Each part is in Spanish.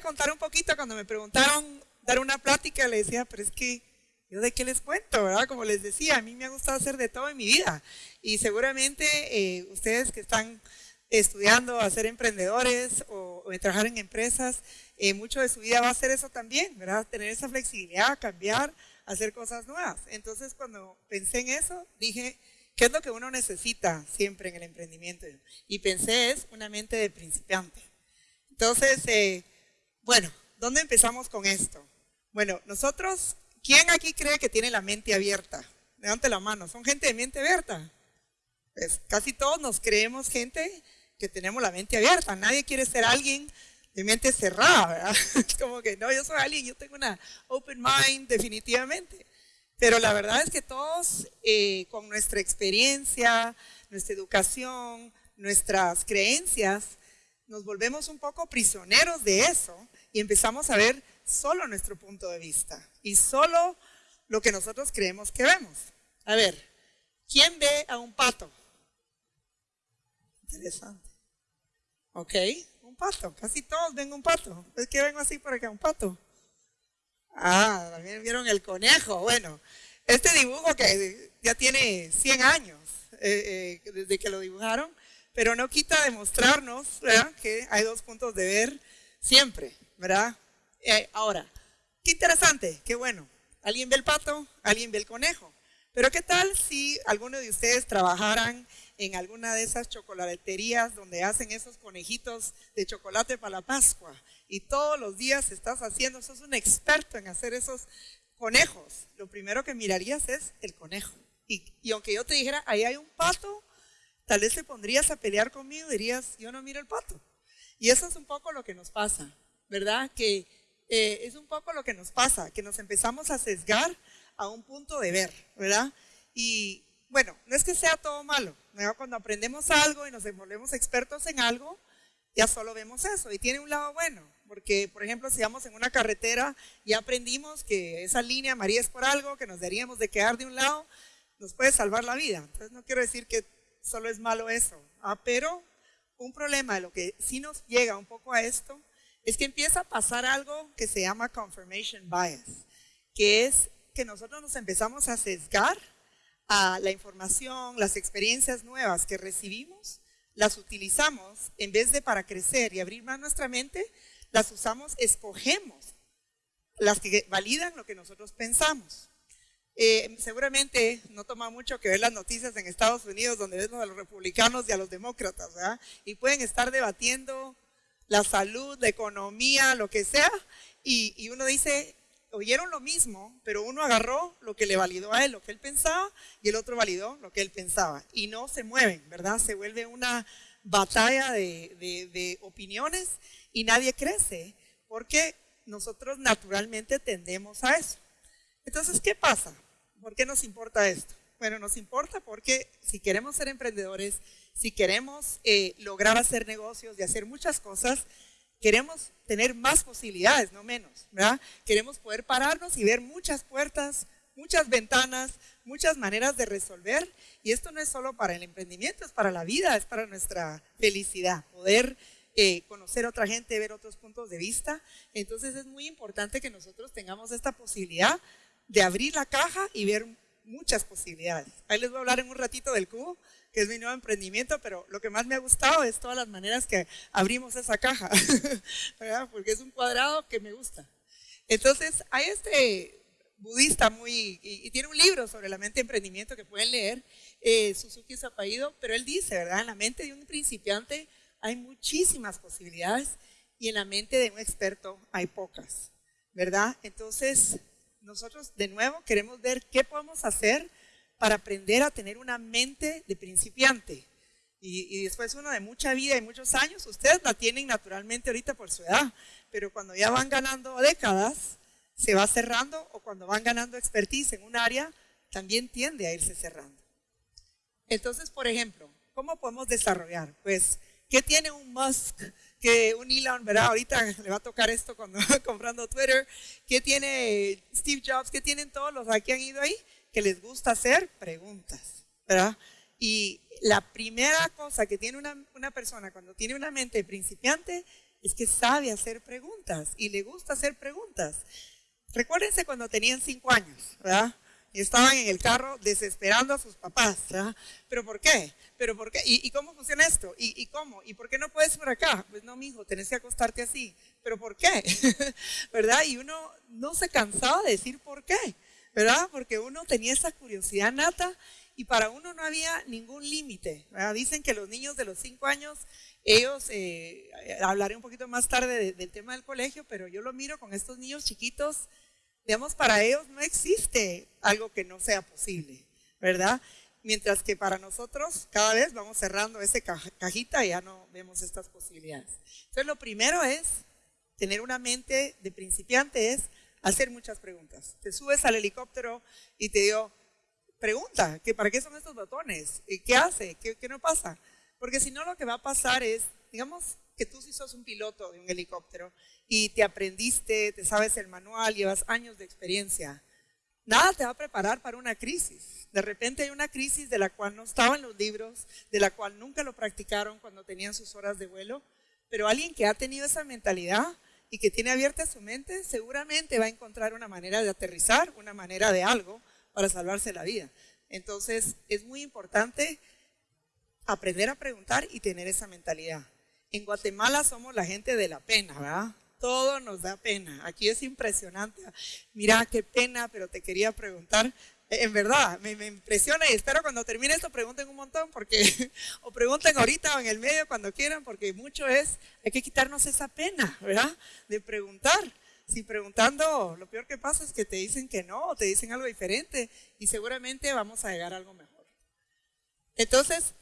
Contar un poquito, cuando me preguntaron dar una plática, le decía, pero es que yo de qué les cuento, ¿verdad? Como les decía, a mí me ha gustado hacer de todo en mi vida. Y seguramente eh, ustedes que están estudiando a ser emprendedores o, trabajar en empresas, eh, mucho de su vida va a ser eso también, ¿verdad? Tener esa flexibilidad, cambiar, hacer cosas nuevas. Entonces, cuando pensé en eso, dije, ¿qué es lo que uno necesita siempre en el emprendimiento? Y pensé, es una mente de principiante. Entonces, eh, bueno, ¿dónde empezamos con esto? Bueno, nosotros, ¿quién aquí cree que tiene la mente abierta? Levante la mano, ¿son gente de mente abierta? Pues casi todos nos creemos gente que tenemos la mente abierta. Nadie quiere ser alguien de mente cerrada, ¿verdad? Es como que no, yo soy alguien, yo tengo una open mind definitivamente. Pero la verdad es que todos eh, con nuestra experiencia, nuestra educación, nuestras creencias, nos volvemos un poco prisioneros de eso y empezamos a ver solo nuestro punto de vista y solo lo que nosotros creemos que vemos. A ver, ¿quién ve a un pato? Interesante. Ok, un pato. Casi todos ven un pato. Es que vengo así por acá, un pato. Ah, también vieron el conejo. Bueno, este dibujo que ya tiene 100 años eh, eh, desde que lo dibujaron, pero no quita demostrarnos que hay dos puntos de ver siempre, ¿verdad? Eh, ahora, qué interesante, qué bueno. Alguien ve el pato, alguien ve el conejo. Pero ¿qué tal si alguno de ustedes trabajaran en alguna de esas chocolaterías donde hacen esos conejitos de chocolate para la Pascua y todos los días estás haciendo, sos un experto en hacer esos conejos, lo primero que mirarías es el conejo. Y, aunque yo te dijera, ahí hay un pato, tal vez te pondrías a pelear conmigo y dirías, yo no miro el pato. Y eso es un poco lo que nos pasa, ¿verdad? Que eh, es un poco lo que nos pasa, que nos empezamos a sesgar a un punto de ver, ¿verdad? Y bueno, no es que sea todo malo, cuando aprendemos algo y nos volvemos expertos en algo, ya solo vemos eso. Y tiene un lado bueno, porque por ejemplo, si vamos en una carretera y aprendimos que esa línea María es por algo, que nos deberíamos de quedar de un lado, nos puede salvar la vida. Entonces no quiero decir que solo es malo eso, ¿ah? pero un problema de lo que sí nos llega un poco a esto es que empieza a pasar algo que se llama confirmation bias, que es que nosotros nos empezamos a sesgar a la información, las experiencias nuevas que recibimos, las utilizamos en vez de para crecer y abrir más nuestra mente, las usamos, escogemos las que validan lo que nosotros pensamos. Eh, seguramente no toma mucho que ver las noticias en Estados Unidos donde vemos a los republicanos y a los demócratas. Y pueden estar debatiendo la salud, la economía, lo que sea, y, uno dice, oyeron lo mismo, pero uno agarró lo que le validó a él, lo que él pensaba, y el otro validó lo que él pensaba. Y no se mueven, ¿verdad? Se vuelve una batalla de, opiniones y nadie crece, porque nosotros naturalmente tendemos a eso. Entonces, ¿qué pasa? ¿Por qué nos importa esto? Bueno, nos importa porque si queremos ser emprendedores, si queremos eh, lograr hacer negocios y hacer muchas cosas, Queremos tener más posibilidades, no menos, ¿verdad? Queremos poder pararnos y ver muchas puertas, muchas ventanas, muchas maneras de resolver. Y esto no es solo para el emprendimiento, es para la vida, es para nuestra felicidad, poder eh, conocer a otra gente, ver otros puntos de vista. Entonces es muy importante que nosotros tengamos esta posibilidad de abrir la caja y ver muchas posibilidades. Ahí les voy a hablar en un ratito del cubo, es mi nuevo emprendimiento, pero lo que más me ha gustado es todas las maneras que abrimos esa caja, porque es un cuadrado que me gusta. Entonces, hay este budista muy, y, tiene un libro sobre la mente de emprendimiento que pueden leer, eh, Suzuki Zapaido, pero él dice, ¿verdad? En la mente de un principiante hay muchísimas posibilidades y en la mente de un experto hay pocas, ¿verdad? Entonces, nosotros de nuevo queremos ver qué podemos hacer para aprender a tener una mente de principiante. Y, después uno de mucha vida y muchos años, ustedes la tienen naturalmente ahorita por su edad, pero cuando ya van ganando décadas, se va cerrando o cuando van ganando expertise en un área, también tiende a irse cerrando. Entonces, por ejemplo, ¿cómo podemos desarrollar? Pues, ¿qué tiene un Musk? Que un Elon, ¿verdad? Ahorita le va a tocar esto cuando comprando Twitter. ¿Qué tiene Steve Jobs? ¿Qué tienen todos los que han ido ahí? Que les gusta hacer preguntas, ¿verdad? Y la primera cosa que tiene una, persona cuando tiene una mente principiante es que sabe hacer preguntas y le gusta hacer preguntas. Recuérdense cuando tenían cinco años, ¿verdad? Y estaban en el carro desesperando a sus papás, ¿verdad? ¿Pero por qué? ¿Pero por qué? ¿Y, cómo funciona esto? ¿Y, cómo? ¿Y por qué no puedes por acá? Pues no, mijo, tenés que acostarte así. ¿Pero por qué? ¿Verdad? Y uno no se cansaba de decir por qué, ¿verdad? Porque uno tenía esa curiosidad nata y para uno no había ningún límite. Dicen que los niños de los cinco años, ellos, eh, hablaré un poquito más tarde del tema del colegio, pero yo lo miro con estos niños chiquitos, digamos, para ellos no existe algo que no sea posible, ¿verdad? Mientras que para nosotros cada vez vamos cerrando esa cajita y ya no vemos estas posibilidades. Entonces lo primero es tener una mente de principiante, es hacer muchas preguntas. Te subes al helicóptero y te digo, pregunta, que ¿para qué son estos botones? ¿Qué hace? ¿Qué, no pasa? Porque si no lo que va a pasar es, digamos que tú sí sos un piloto de un helicóptero y te aprendiste, te sabes el manual, llevas años de experiencia. Nada te va a preparar para una crisis. De repente hay una crisis de la cual no estaban los libros, de la cual nunca lo practicaron cuando tenían sus horas de vuelo, pero alguien que ha tenido esa mentalidad y que tiene abierta su mente, seguramente va a encontrar una manera de aterrizar, una manera de algo para salvarse la vida. Entonces, es muy importante aprender a preguntar y tener esa mentalidad. En Guatemala somos la gente de la pena, ¿verdad? Todo nos da pena. Aquí es impresionante. Mira, qué pena, pero te quería preguntar. En verdad, me, impresiona y espero cuando termine esto pregunten un montón, porque, o pregunten ahorita o en el medio cuando quieran, porque mucho es, hay que quitarnos esa pena, ¿verdad? De preguntar si preguntando, lo peor que pasa es que te dicen que no, o te dicen algo diferente y seguramente vamos a llegar a algo mejor. Entonces,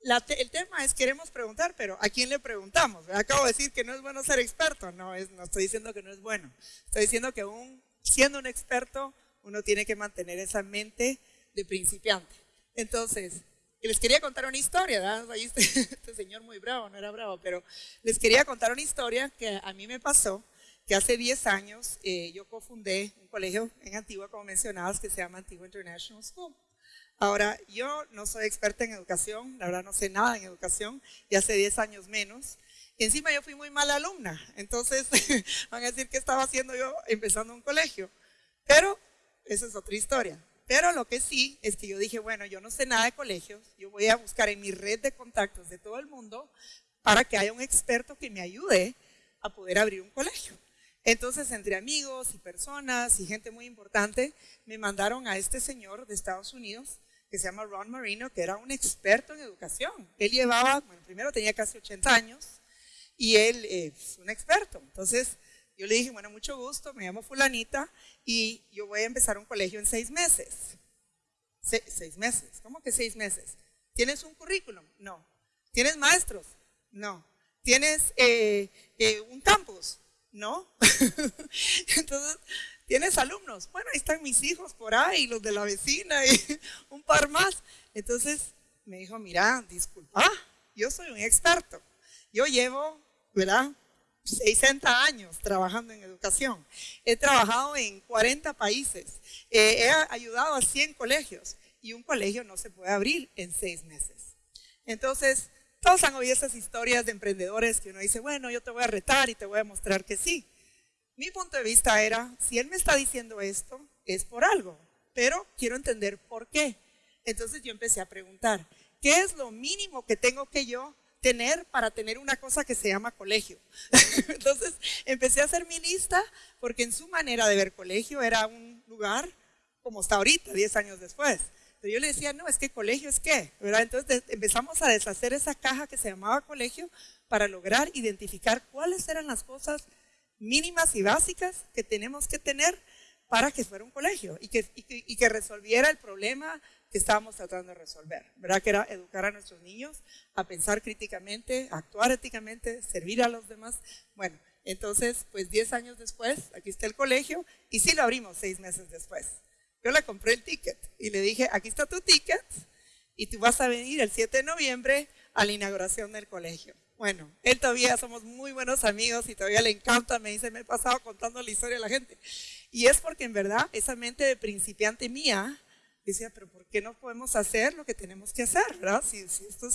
el tema es queremos preguntar, pero ¿a quién le preguntamos? Acabo de decir que no es bueno ser experto, no, es, no estoy diciendo que no es bueno, estoy diciendo que aún siendo un experto, uno tiene que mantener esa mente de principiante. Entonces, les quería contar una historia, ¿verdad? Ahí este, este señor muy bravo, no era bravo, pero les quería contar una historia que a mí me pasó que hace 10 años eh, yo cofundé un colegio en Antigua, como mencionabas, que se llama Antigua International School. Ahora, yo no soy experta en educación, la verdad no sé nada en educación, y hace 10 años menos. Y encima yo fui muy mala alumna, entonces van a decir qué estaba haciendo yo empezando un colegio. Pero esa es otra historia. Pero lo que sí es que yo dije, bueno, yo no sé nada de colegios, yo voy a buscar en mi red de contactos de todo el mundo para que haya un experto que me ayude a poder abrir un colegio. Entonces, entre amigos y personas y gente muy importante, me mandaron a este señor de Estados Unidos que se llama Ron Marino, que era un experto en educación. Él llevaba, bueno, primero tenía casi 80 años y él es un experto. Entonces, yo le dije, bueno, mucho gusto, me llamo fulanita y yo voy a empezar un colegio en seis meses. seis meses, ¿cómo que seis meses? ¿Tienes un currículum? No. ¿Tienes maestros? No. ¿Tienes eh, eh, un campus? No. Entonces, ¿tienes alumnos? Bueno, ahí están mis hijos por ahí, los de la vecina y un par más. Entonces me dijo, mira, disculpa, yo soy un experto. Yo llevo, ¿verdad? 60 años trabajando en educación. He trabajado en 40 países. Eh, he ayudado a 100 colegios y un colegio no se puede abrir en seis meses. Entonces, todos han oído esas historias de emprendedores que uno dice, bueno, yo te voy a retar y te voy a mostrar que sí. Mi punto de vista era, si él me está diciendo esto, es por algo, pero quiero entender por qué. Entonces yo empecé a preguntar, ¿qué es lo mínimo que tengo que yo tener para tener una cosa que se llama colegio? Entonces empecé a mi lista porque en su manera de ver colegio era un lugar como está ahorita, 10 años después. Pero yo le decía, no, es que colegio es qué, ¿verdad? Entonces empezamos a deshacer esa caja que se llamaba colegio para lograr identificar cuáles eran las cosas mínimas y básicas que tenemos que tener para que fuera un colegio y que, y que, resolviera el problema que estábamos tratando de resolver, ¿verdad? Que era educar a nuestros niños a pensar críticamente, a actuar éticamente, servir a los demás. Bueno, entonces, pues 10 años después, aquí está el colegio y sí lo abrimos seis meses después. Yo le compré el ticket y le dije, aquí está tu ticket y tú vas a venir el 7 de noviembre a la inauguración del colegio. Bueno, él todavía somos muy buenos amigos y todavía le encanta, me dice, me he pasado contando la historia a la gente. Y es porque en verdad esa mente de principiante mía decía, pero ¿por qué no podemos hacer lo que tenemos que hacer, verdad? Si, esto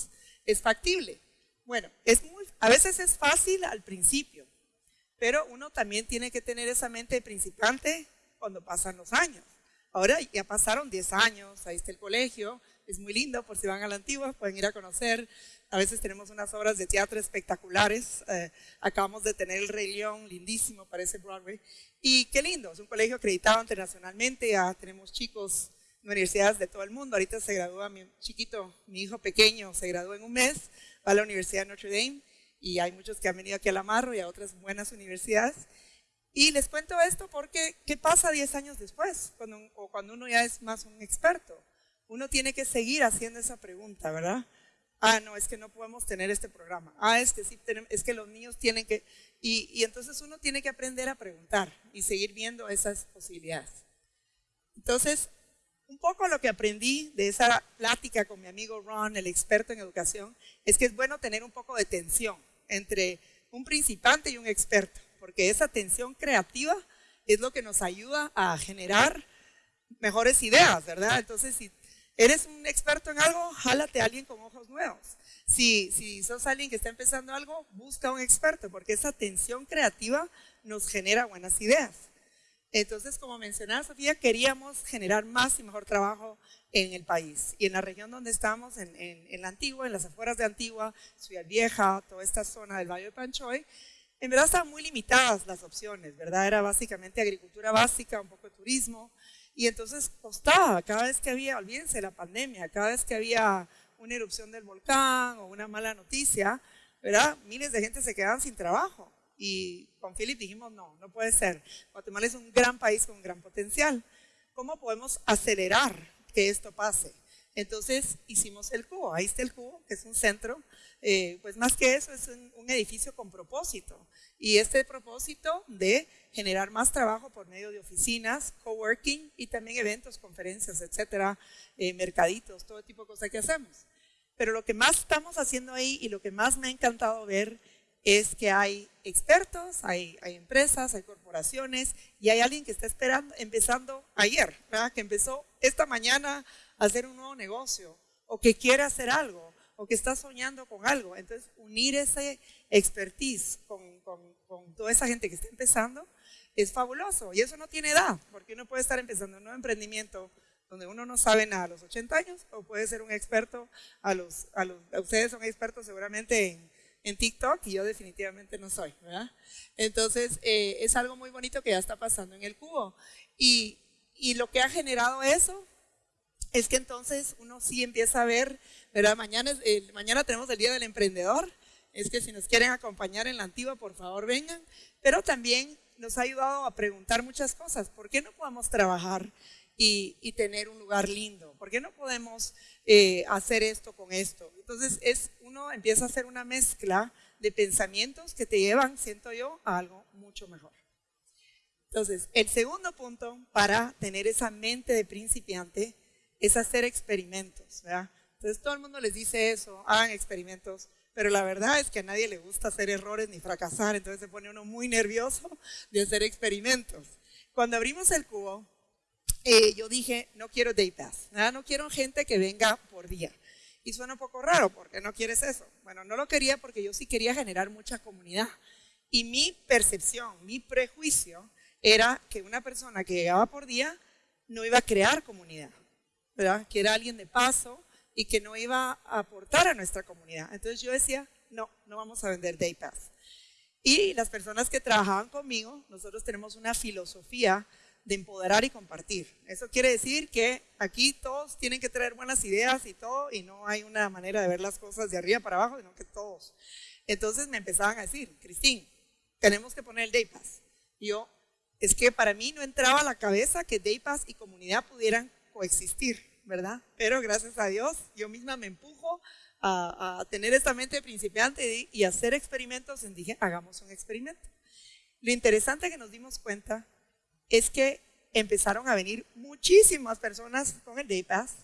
es, factible. Bueno, a veces es fácil al principio, pero uno también tiene que tener esa mente de principiante cuando pasan los años. Ahora ya pasaron 10 años, ahí está el colegio, es muy lindo, por si van a la antigua, pueden ir a conocer. A veces tenemos unas obras de teatro espectaculares. Eh, acabamos de tener el Rey León, lindísimo, parece Broadway. Y qué lindo, es un colegio acreditado internacionalmente, ya tenemos chicos universidades de todo el mundo. Ahorita se gradúa mi chiquito, mi hijo pequeño, se graduó en un mes, va a la Universidad de Notre Dame y hay muchos que han venido aquí a La Marro y a otras buenas universidades. Y les cuento esto porque, ¿qué pasa 10 años después? Cuando, o cuando uno ya es más un experto. Uno tiene que seguir haciendo esa pregunta, ¿verdad? Ah, no, es que no podemos tener este programa. Ah, es que sí, es que los niños tienen que... Y, y entonces uno tiene que aprender a preguntar y seguir viendo esas posibilidades. Entonces, un poco lo que aprendí de esa plática con mi amigo Ron, el experto en educación, es que es bueno tener un poco de tensión entre un principante y un experto, porque esa tensión creativa es lo que nos ayuda a generar mejores ideas, ¿verdad? Entonces, si eres un experto en algo, jálate a alguien con ojos nuevos. Si, si sos alguien que está empezando algo, busca un experto, porque esa tensión creativa nos genera buenas ideas. Entonces, como mencionaba Sofía, queríamos generar más y mejor trabajo en el país. Y en la región donde estamos, en, la Antigua, en las afueras de Antigua, Ciudad Vieja, toda esta zona del Valle de Panchoy, en verdad estaban muy limitadas las opciones, ¿verdad? Era básicamente agricultura básica, un poco de turismo. Y entonces costaba, cada vez que había, olvídense la pandemia, cada vez que había una erupción del volcán o una mala noticia, ¿verdad? Miles de gente se quedaban sin trabajo. Y con Philip dijimos, no, no puede ser. Guatemala es un gran país con un gran potencial. ¿Cómo podemos acelerar que esto pase? Entonces hicimos el cubo, ahí está el cubo, que es un centro, eh, pues más que eso es un, edificio con propósito. Y este propósito de generar más trabajo por medio de oficinas, coworking y también eventos, conferencias, etcétera, eh, mercaditos, todo tipo de cosas que hacemos. Pero lo que más estamos haciendo ahí y lo que más me ha encantado ver es que hay expertos, hay, empresas, hay corporaciones y hay alguien que está esperando, empezando ayer, que empezó esta mañana a hacer un nuevo negocio o que quiere hacer algo o que está soñando con algo. Entonces, unir ese expertise con, con, con toda esa gente que está empezando es fabuloso y eso no tiene edad, porque uno puede estar empezando un nuevo emprendimiento donde uno no sabe nada a los 80 años o puede ser un experto a los, a los ustedes son expertos seguramente en en TikTok y yo definitivamente no soy, ¿verdad? Entonces, eh, es algo muy bonito que ya está pasando en el cubo. Y, y, lo que ha generado eso es que entonces uno sí empieza a ver, ¿verdad? Mañana, es, mañana tenemos el Día del Emprendedor, es que si nos quieren acompañar en la antigua, por favor vengan, pero también nos ha ayudado a preguntar muchas cosas. ¿Por qué no podemos trabajar y, tener un lugar lindo? ¿Por qué no podemos eh, hacer esto con esto. Entonces es, uno empieza a hacer una mezcla de pensamientos que te llevan, siento yo, a algo mucho mejor. Entonces, el segundo punto para tener esa mente de principiante es hacer experimentos. Entonces todo el mundo les dice eso, hagan experimentos, pero la verdad es que a nadie le gusta hacer errores ni fracasar, entonces se pone uno muy nervioso de hacer experimentos. Cuando abrimos el cubo, eh, yo dije, no quiero day pass, no quiero gente que venga por día. Y suena un poco raro, porque no quieres eso? Bueno, no lo quería porque yo sí quería generar mucha comunidad. Y mi percepción, mi prejuicio era que una persona que llegaba por día no iba a crear comunidad, ¿verdad? Que era alguien de paso y que no iba a aportar a nuestra comunidad. Entonces yo decía, no, no vamos a vender Day Pass. Y las personas que trabajaban conmigo, nosotros tenemos una filosofía de empoderar y compartir. Eso quiere decir que aquí todos tienen que traer buenas ideas y todo, y no hay una manera de ver las cosas de arriba para abajo, sino que todos. Entonces me empezaban a decir, Cristín, tenemos que poner el Day Pass. Y yo, es que para mí no entraba a la cabeza que Day Pass y comunidad pudieran coexistir, ¿verdad? Pero gracias a Dios, yo misma me empujo a, tener esta mente de principiante y hacer experimentos. Y dije, hagamos un experimento. Lo interesante que nos dimos cuenta es que empezaron a venir muchísimas personas con el Day Pass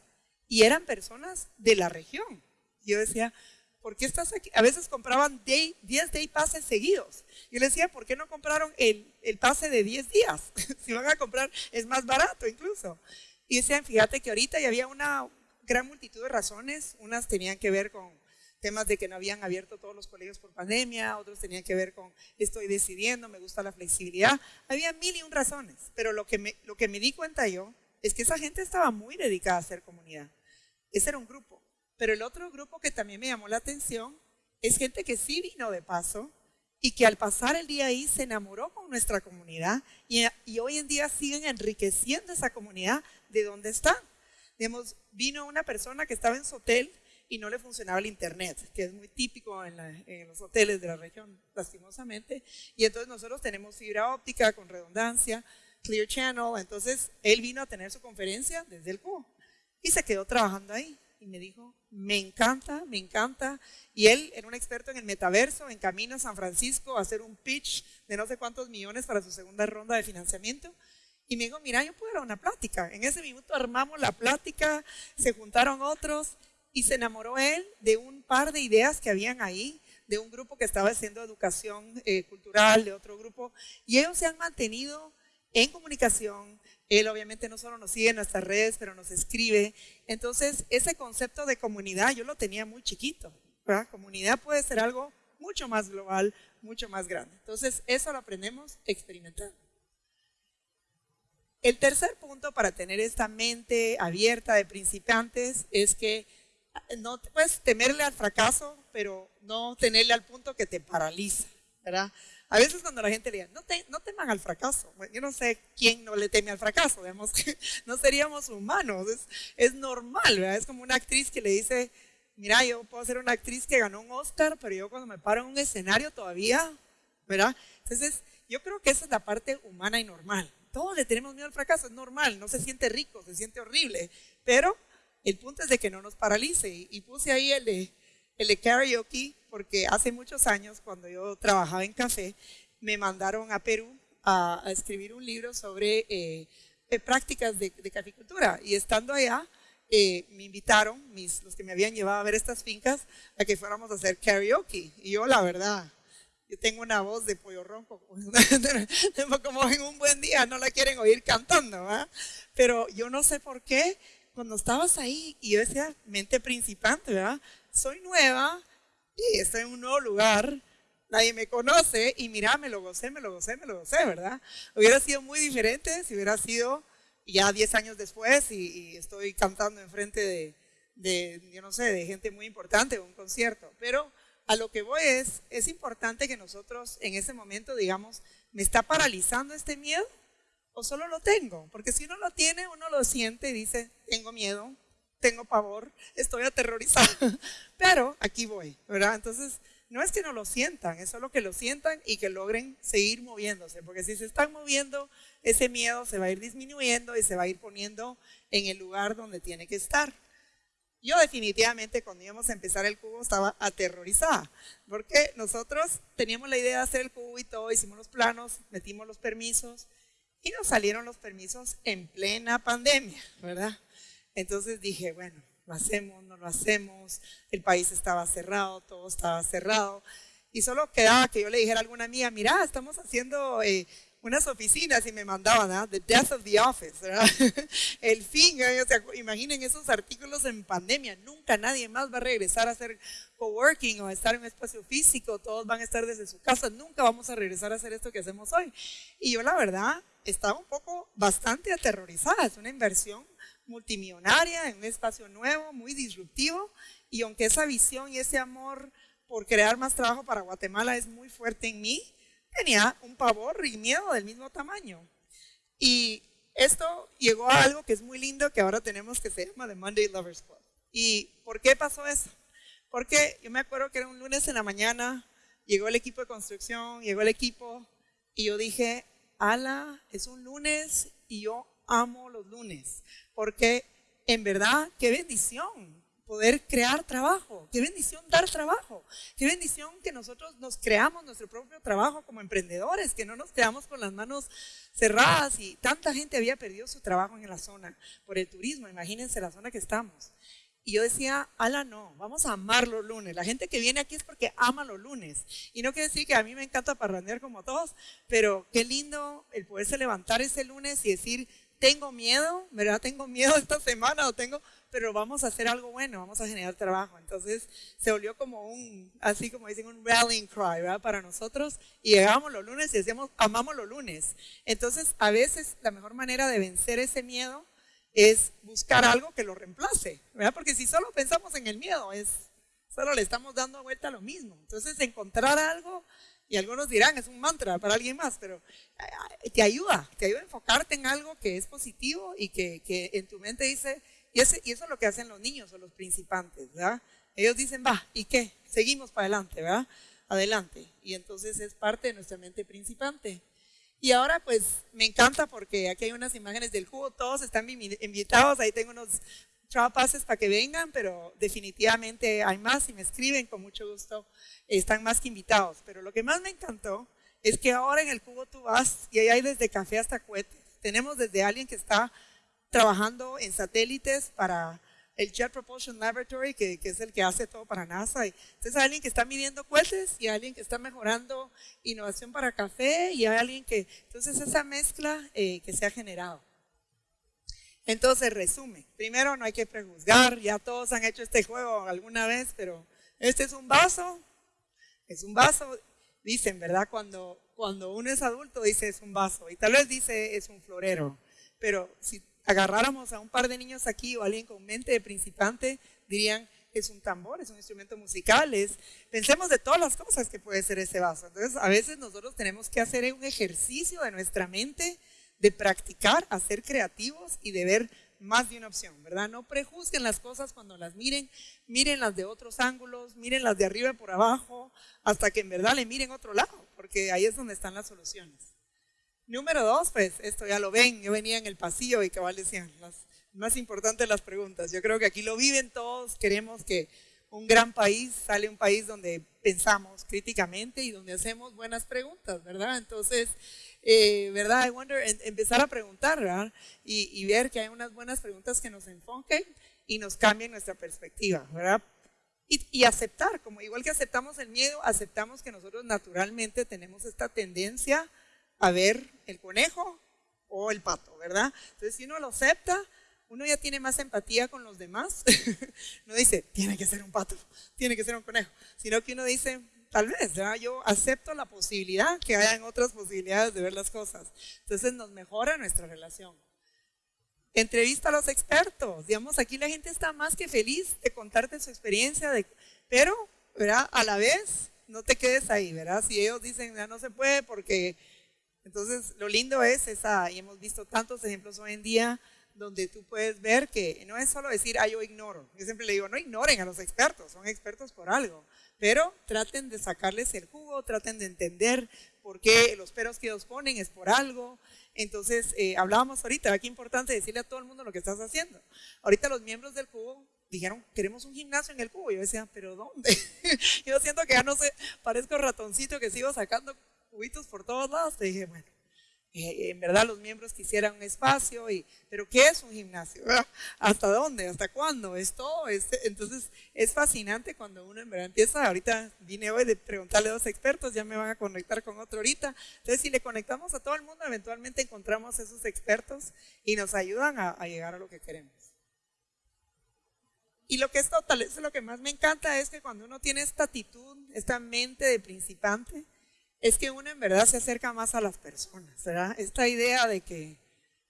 y eran personas de la región. Yo decía, ¿por qué estás aquí? A veces compraban 10 Day Passes seguidos. Yo les decía, ¿por qué no compraron el, el pase de 10 días? si van a comprar, es más barato incluso. Y decían, fíjate que ahorita ya había una gran multitud de razones. Unas tenían que ver con temas de que no habían abierto todos los colegios por pandemia, otros tenían que ver con estoy decidiendo, me gusta la flexibilidad. Había mil y un razones, pero lo que me, lo que me di cuenta yo es que esa gente estaba muy dedicada a hacer comunidad. Ese era un grupo. Pero el otro grupo que también me llamó la atención es gente que sí vino de paso y que al pasar el día ahí se enamoró con nuestra comunidad y, y hoy en día siguen enriqueciendo esa comunidad de donde están. Digamos, vino una persona que estaba en su hotel y no le funcionaba el internet, que es muy típico en, los hoteles de la región, lastimosamente. Y entonces nosotros tenemos fibra óptica con redundancia, Clear Channel. Entonces él vino a tener su conferencia desde el cubo y se quedó trabajando ahí. Y me dijo, me encanta, me encanta. Y él era un experto en el metaverso, en camino a San Francisco a hacer un pitch de no sé cuántos millones para su segunda ronda de financiamiento. Y me dijo, mira, yo puedo dar una plática. En ese minuto armamos la plática, se juntaron otros y se enamoró él de un par de ideas que habían ahí, de un grupo que estaba haciendo educación eh, cultural, de otro grupo, y ellos se han mantenido en comunicación. Él obviamente no solo nos sigue en nuestras redes, pero nos escribe. Entonces, ese concepto de comunidad yo lo tenía muy chiquito. ¿verdad? Comunidad puede ser algo mucho más global, mucho más grande. Entonces, eso lo aprendemos experimentando. El tercer punto para tener esta mente abierta de principiantes es que no puedes temerle al fracaso, pero no tenerle al punto que te paraliza, ¿verdad? A veces cuando la gente le dice, no, no teman al fracaso, yo no sé quién no le teme al fracaso, digamos que no seríamos humanos, es, normal. Es como una actriz que le dice, mira, yo puedo ser una actriz que ganó un Oscar, pero yo cuando me paro en un escenario todavía, ¿verdad? Entonces, yo creo que esa es la parte humana y normal. Todos le tenemos miedo al fracaso, es normal, no se siente rico, se siente horrible, pero el punto es de que no nos paralice. Y puse ahí el de, el karaoke porque hace muchos años, cuando yo trabajaba en café, me mandaron a Perú a, escribir un libro sobre eh, eh, prácticas de, de, caficultura. Y estando allá, eh, me invitaron, mis, los que me habían llevado a ver estas fincas, a que fuéramos a hacer karaoke. Y yo, la verdad, yo tengo una voz de pollo ronco, como en un buen día no la quieren oír cantando, Pero yo no sé por qué, cuando estabas ahí y yo decía, mente principante, ¿verdad? Soy nueva y estoy en un nuevo lugar, nadie me conoce y mira, me lo gocé, me lo gocé, me lo gocé, ¿verdad? Hubiera sido muy diferente si hubiera sido ya 10 años después y, estoy cantando enfrente de, de, yo no sé, de gente muy importante, un concierto. Pero a lo que voy es, es importante que nosotros en ese momento digamos, ¿me está paralizando este miedo? O solo lo tengo? Porque si uno lo tiene, uno lo siente y dice, tengo miedo, tengo pavor, estoy aterrorizado. Pero aquí voy, ¿verdad? Entonces, no es que no lo sientan, es solo que lo sientan y que logren seguir moviéndose. Porque si se están moviendo, ese miedo se va a ir disminuyendo y se va a ir poniendo en el lugar donde tiene que estar. Yo definitivamente cuando íbamos a empezar el cubo estaba aterrorizada, porque nosotros teníamos la idea de hacer el cubo y todo, hicimos los planos, metimos los permisos, y nos salieron los permisos en plena pandemia, ¿verdad? Entonces dije, bueno, lo hacemos, no lo hacemos, el país estaba cerrado, todo estaba cerrado. Y solo quedaba que yo le dijera a alguna amiga, mira, estamos haciendo eh, unas oficinas y me mandaban, ¿ah? The Death of the Office, ¿verdad? El fin, o sea, imaginen esos artículos en pandemia, nunca nadie más va a regresar a hacer coworking o a estar en un espacio físico, todos van a estar desde su casa, nunca vamos a regresar a hacer esto que hacemos hoy. Y yo la verdad estaba un poco bastante aterrorizada. Es una inversión multimillonaria en un espacio nuevo, muy disruptivo, y aunque esa visión y ese amor por crear más trabajo para Guatemala es muy fuerte en mí, tenía un pavor y miedo del mismo tamaño. Y esto llegó a algo que es muy lindo que ahora tenemos que se llama The Monday Lovers Club. ¿Y por qué pasó eso? Porque yo me acuerdo que era un lunes en la mañana, llegó el equipo de construcción, llegó el equipo, y yo dije, ala, es un lunes y yo amo los lunes, porque en verdad, qué bendición poder crear trabajo, qué bendición dar trabajo, qué bendición que nosotros nos creamos nuestro propio trabajo como emprendedores, que no nos quedamos con las manos cerradas y tanta gente había perdido su trabajo en la zona por el turismo, imagínense la zona que estamos. Y yo decía, ala no, vamos a amar los lunes. La gente que viene aquí es porque ama los lunes. Y no quiere decir que a mí me encanta parrandear como todos, pero qué lindo el poderse levantar ese lunes y decir, tengo miedo, ¿verdad? Tengo miedo esta semana o tengo, pero vamos a hacer algo bueno, vamos a generar trabajo. Entonces se volvió como un, así como dicen, un rallying cry, ¿verdad? Para nosotros. Y llegábamos los lunes y decíamos, amamos los lunes. Entonces a veces la mejor manera de vencer ese miedo es buscar algo que lo reemplace, ¿verdad? Porque si solo pensamos en el miedo, es, solo le estamos dando vuelta a lo mismo. Entonces encontrar algo y algunos dirán, es un mantra para alguien más, pero te ayuda, te ayuda a enfocarte en algo que es positivo y que, que en tu mente dice, y, eso es lo que hacen los niños o los principantes, ¿verdad? Ellos dicen, va, ¿y qué? Seguimos para adelante, ¿verdad? Adelante. Y entonces es parte de nuestra mente principante. Y ahora pues me encanta porque aquí hay unas imágenes del jugo, todos están invitados, ahí tengo unos pases para que vengan, pero definitivamente hay más y me escriben con mucho gusto, están más que invitados. Pero lo que más me encantó es que ahora en el cubo tú vas y ahí hay desde café hasta cohetes. Tenemos desde alguien que está trabajando en satélites para el Jet Propulsion Laboratory, que, es el que hace todo para NASA. entonces hay alguien que está midiendo cohetes y hay alguien que está mejorando innovación para café y hay alguien que... Entonces esa mezcla eh, que se ha generado. Entonces, resume. Primero, no hay que prejuzgar. Ya todos han hecho este juego alguna vez, pero este es un vaso. Es un vaso. Dicen, ¿verdad? Cuando, cuando uno es adulto, dice es un vaso. Y tal vez dice es un florero. Pero si agarráramos a un par de niños aquí o alguien con mente de principante, dirían es un tambor, es un instrumento musical, pensemos de todas las cosas que puede ser ese vaso. Entonces, a veces nosotros tenemos que hacer un ejercicio de nuestra mente de practicar a ser creativos y de ver más de una opción, ¿verdad? No prejuzguen las cosas cuando las miren, miren las de otros ángulos, miren las de arriba y por abajo, hasta que en verdad le miren otro lado, porque ahí es donde están las soluciones. Número dos, pues esto ya lo ven, yo venía en el pasillo y cabal decían, las más importantes las preguntas. Yo creo que aquí lo viven todos, queremos que un gran país sale un país donde pensamos críticamente y donde hacemos buenas preguntas, ¿verdad? Entonces, eh, ¿verdad? I wonder, empezar a preguntar, ¿verdad? Y, ver que hay unas buenas preguntas que nos enfoquen y nos cambien nuestra perspectiva, ¿verdad? Y, aceptar, como igual que aceptamos el miedo, aceptamos que nosotros naturalmente tenemos esta tendencia a ver el conejo o el pato, ¿verdad? Entonces, si uno lo acepta, uno ya tiene más empatía con los demás. no dice, tiene que ser un pato, tiene que ser un conejo, sino que uno dice, tal vez, yo acepto la posibilidad que hayan otras posibilidades de ver las cosas. Entonces nos mejora nuestra relación. Entrevista a los expertos. Digamos, aquí la gente está más que feliz de contarte su experiencia, de, pero ¿verdad? a la vez no te quedes ahí, ¿verdad? Si ellos dicen, ya no se puede porque... Entonces, lo lindo es esa, y hemos visto tantos ejemplos hoy en día, donde tú puedes ver que no es solo decir, ah, yo ignoro. Yo siempre le digo, no ignoren a los expertos, son expertos por algo. Pero traten de sacarles el jugo, traten de entender por qué los peros que ellos ponen es por algo. Entonces, eh, hablábamos ahorita, qué importante decirle a todo el mundo lo que estás haciendo. Ahorita los miembros del cubo dijeron, queremos un gimnasio en el cubo. Yo decía, ¿pero dónde? Yo siento que ya no sé, parezco ratoncito que sigo sacando cubitos por todos lados. Te dije, bueno, eh, en verdad los miembros quisieran un espacio, y, pero ¿qué es un gimnasio? ¿Hasta dónde? ¿Hasta cuándo? Es todo. entonces es fascinante cuando uno en verdad empieza, ahorita vine hoy de preguntarle a dos expertos, ya me van a conectar con otro ahorita. Entonces si le conectamos a todo el mundo, eventualmente encontramos esos expertos y nos ayudan a, a llegar a lo que queremos. Y lo que es total, eso es lo que más me encanta, es que cuando uno tiene esta actitud, esta mente de principante, es que uno en verdad se acerca más a las personas, ¿verdad? Esta idea de que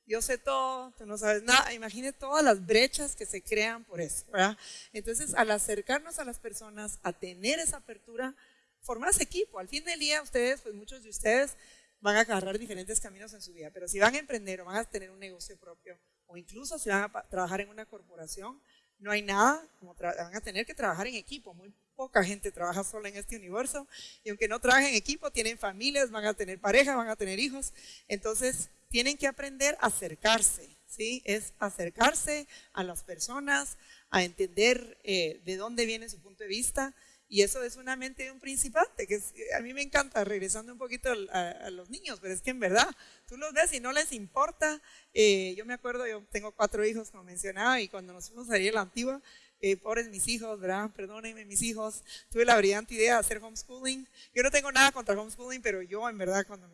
yo sé todo, tú no sabes nada, imagine todas las brechas que se crean por eso, ¿verdad? Entonces, al acercarnos a las personas, a tener esa apertura, formas equipo. Al fin del día, ustedes, pues muchos de ustedes van a agarrar diferentes caminos en su vida, pero si van a emprender o van a tener un negocio propio, o incluso si van a trabajar en una corporación, no hay nada como van a tener que trabajar en equipo. Muy poca gente trabaja sola en este universo. Y aunque no trabajen en equipo, tienen familias, van a tener pareja, van a tener hijos. Entonces, tienen que aprender a acercarse. ¿sí? Es acercarse a las personas, a entender eh, de dónde viene su punto de vista y eso es una mente de un principante, que a mí me encanta, regresando un poquito a, los niños, pero es que en verdad, tú los ves y no les importa. Eh, yo me acuerdo, yo tengo cuatro hijos, como mencionaba, y cuando nos fuimos a ir a la antigua, eh, pobres mis hijos, ¿verdad? Perdónenme mis hijos, tuve la brillante idea de hacer homeschooling. Yo no tengo nada contra homeschooling, pero yo en verdad, cuando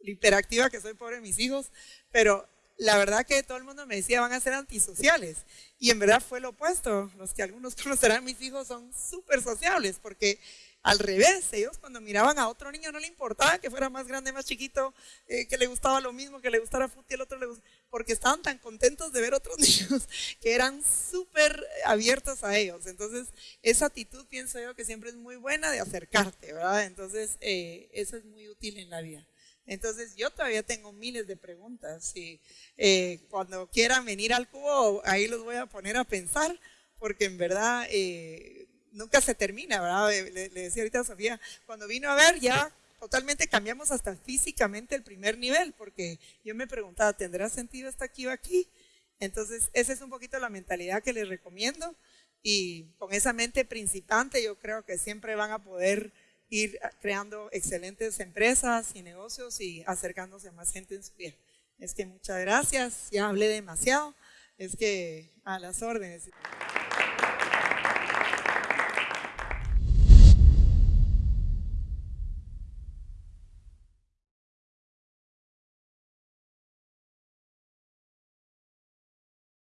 hiperactiva que soy, pobre mis hijos, pero la verdad que todo el mundo me decía van a ser antisociales. Y en verdad fue lo opuesto. Los que algunos conocerán, mis hijos son súper sociables porque al revés, ellos cuando miraban a otro niño no le importaba que fuera más grande, más chiquito, eh, que le gustaba lo mismo, que le gustara fútbol el otro le porque estaban tan contentos de ver otros niños que eran súper abiertos a ellos. Entonces, esa actitud pienso yo que siempre es muy buena de acercarte, ¿verdad? Entonces, eh, eso es muy útil en la vida. Entonces, yo todavía tengo miles de preguntas y eh, cuando quieran venir al cubo, ahí los voy a poner a pensar, porque en verdad nunca se termina, ¿verdad? Le, decía ahorita a Sofía, cuando vino a ver ya totalmente cambiamos hasta físicamente el primer nivel, porque yo me preguntaba, ¿tendrá sentido estar aquí o aquí? Entonces, esa es un poquito la mentalidad que les recomiendo y con esa mente principante yo creo que siempre van a poder ir creando excelentes empresas y negocios y acercándose a más gente en su vida. Es que muchas gracias, ya hablé demasiado, es que a las órdenes.